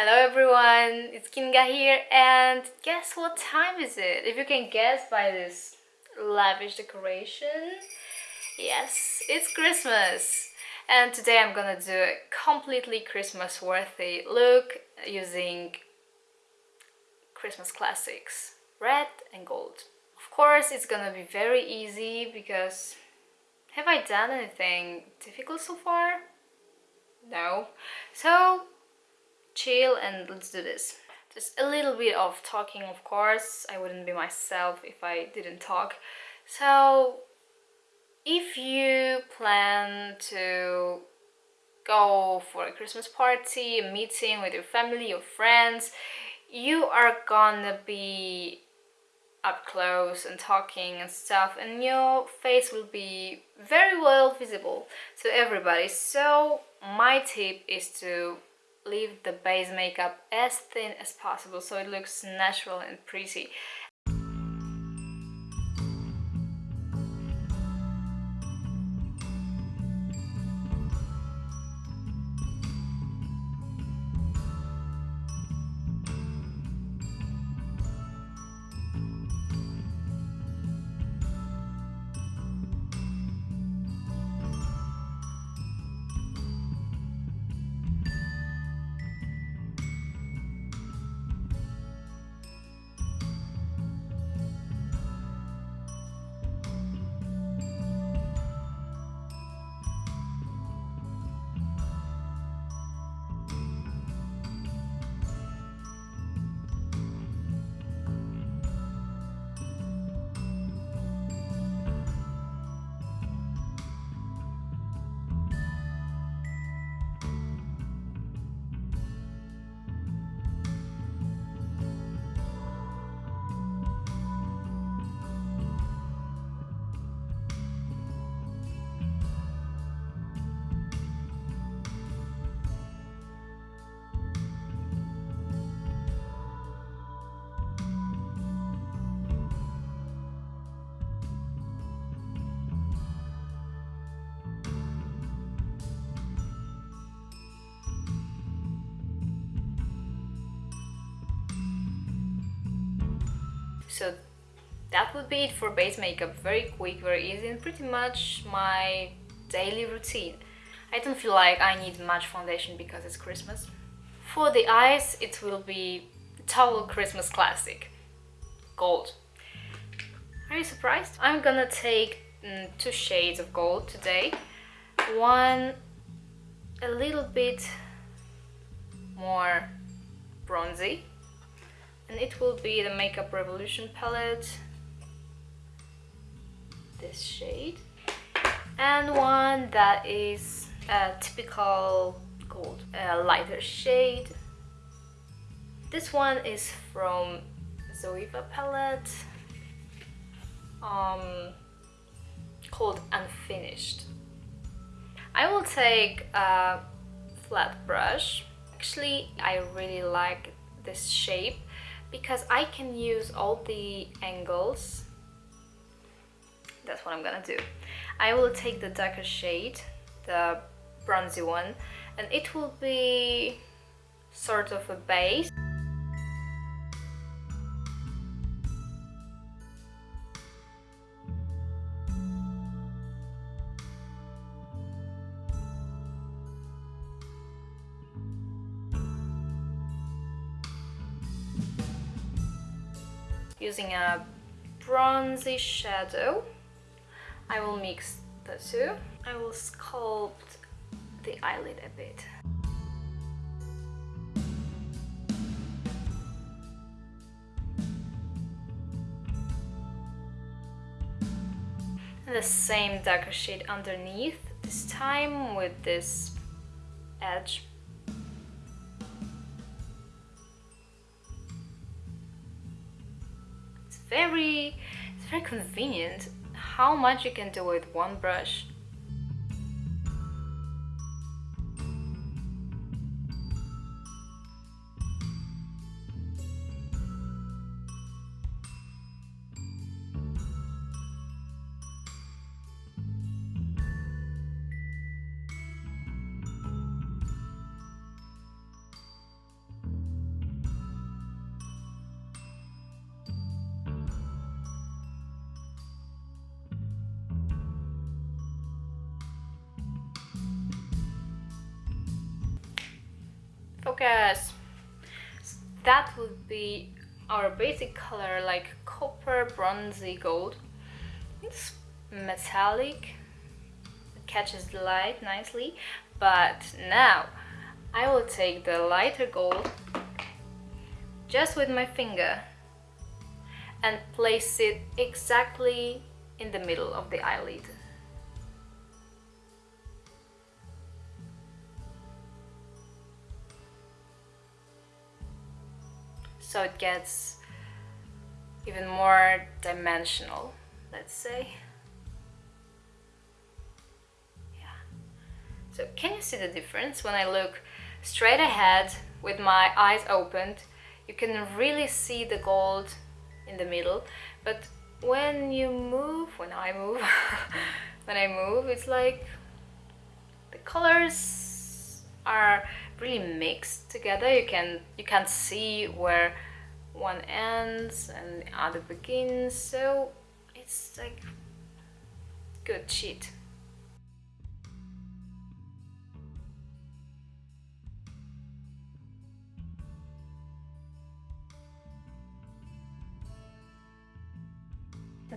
Hello everyone, it's Kinga here and guess what time is it? If you can guess by this lavish decoration, yes, it's Christmas! And today I'm gonna do a completely Christmas worthy look using Christmas classics, red and gold. Of course it's gonna be very easy because have I done anything difficult so far? No. So chill and let's do this. Just a little bit of talking of course, I wouldn't be myself if I didn't talk. So if you plan to go for a Christmas party, a meeting with your family, your friends, you are gonna be up close and talking and stuff and your face will be very well visible to everybody so my tip is to leave the base makeup as thin as possible so it looks natural and pretty so that would be it for base makeup. Very quick very easy and pretty much my daily routine. I don't feel like I need much foundation because it's Christmas. For the eyes it will be Towel Christmas Classic. Gold. Are you surprised? I'm gonna take mm, two shades of gold today. One a little bit more bronzy and it will be the Makeup Revolution palette. This shade. And one that is a typical gold a lighter shade. This one is from Zoeva palette um, called Unfinished. I will take a flat brush. Actually I really like this shape because I can use all the angles. That's what I'm gonna do. I will take the darker shade the bronzy one and it will be sort of a base using a bronzy shadow. I will mix the two. I will sculpt the eyelid a bit. The same darker shade underneath this time with this edge very it's very convenient how much you can do with one brush focus. That would be our basic color like copper bronzy gold. It's metallic, it catches the light nicely, but now I will take the lighter gold just with my finger and place it exactly in the middle of the eyelid. So it gets even more dimensional, let's say. Yeah. So can you see the difference when I look straight ahead with my eyes opened? You can really see the gold in the middle but when you move when I move when I move it's like the colors are really mixed together you can you can't see where one ends and the other begins so it's like good cheat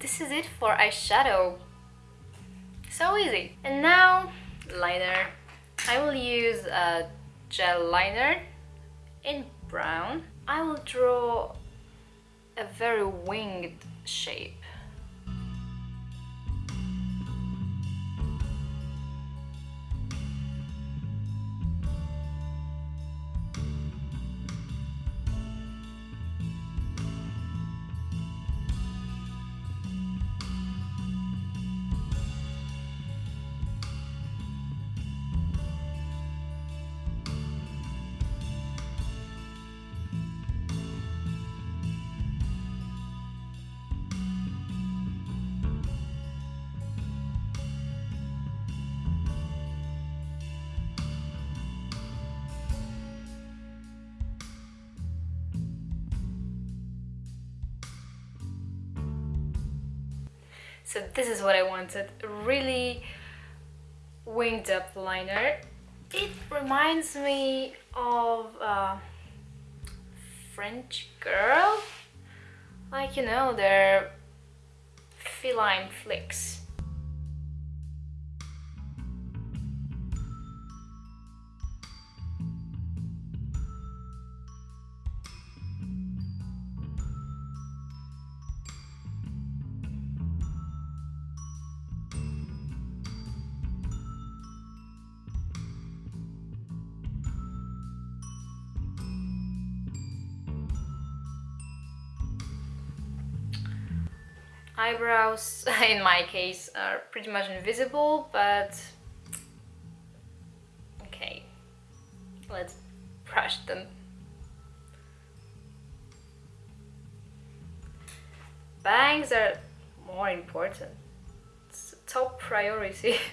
this is it for eyeshadow. So easy. And now, liner. I will use a gel liner in brown. I will draw a very winged shape. So this is what I wanted, really winged up liner. It reminds me of French girl, like you know, their feline flicks. Eyebrows in my case are pretty much invisible but okay. Let's brush them. Bangs are more important. It's top priority.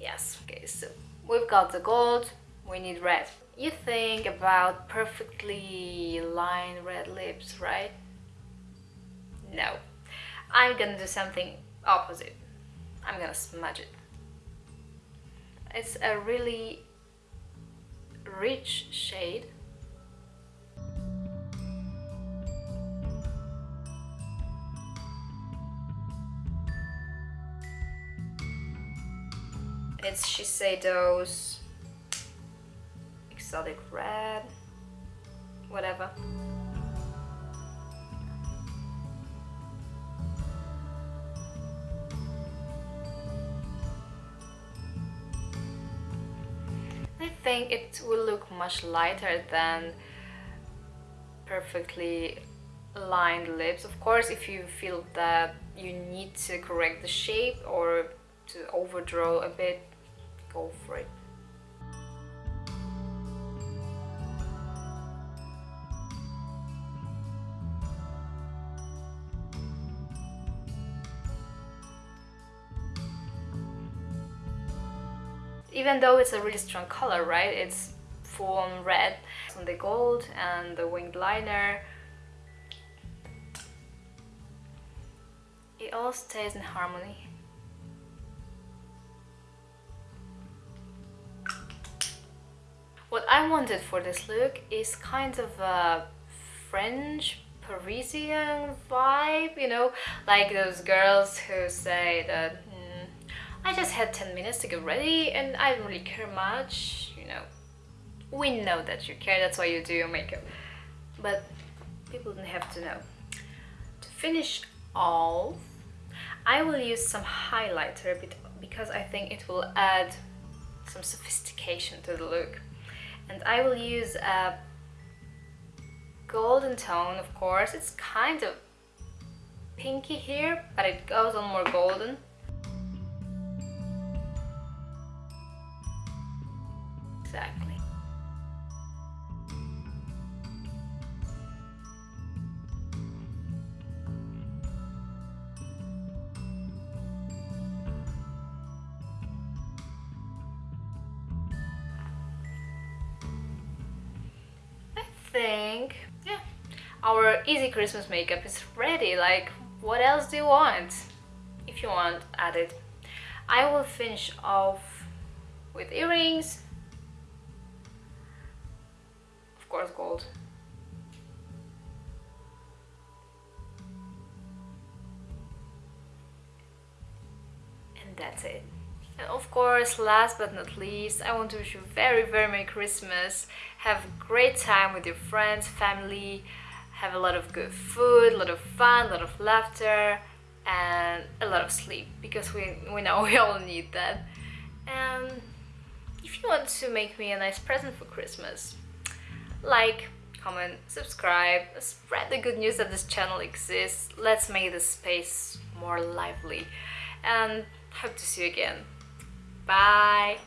Yes okay so we've got the gold we need red. You think about perfectly lined red lips, right? No. I'm gonna do something opposite. I'm gonna smudge it. It's a really rich shade. It's Shiseido's exotic red, whatever. I think it will look much lighter than perfectly lined lips. Of course, if you feel that you need to correct the shape or to overdraw a bit, go for it. Even though it's a really strong color, right? It's full on red on the gold and the winged liner. it all stays in harmony. What I wanted for this look is kind of a French Parisian vibe, you know, like those girls who say that I just had 10 minutes to get ready and I don't really care much, you know. We know that you care, that's why you do your makeup. But people don't have to know. To finish off, I will use some highlighter because I think it will add some sophistication to the look. And I will use a golden tone, of course. It's kind of pinky here, but it goes on more golden. Our easy Christmas makeup is ready. Like, what else do you want? If you want, add it. I will finish off with earrings. Of course, gold. And that's it. And of course, last but not least, I want to wish you very, very Merry Christmas. Have a great time with your friends, family, have a lot of good food, a lot of fun, a lot of laughter, and a lot of sleep, because we, we know we all need that. And if you want to make me a nice present for Christmas, like, comment, subscribe, spread the good news that this channel exists. Let's make this space more lively. And hope to see you again. Bye.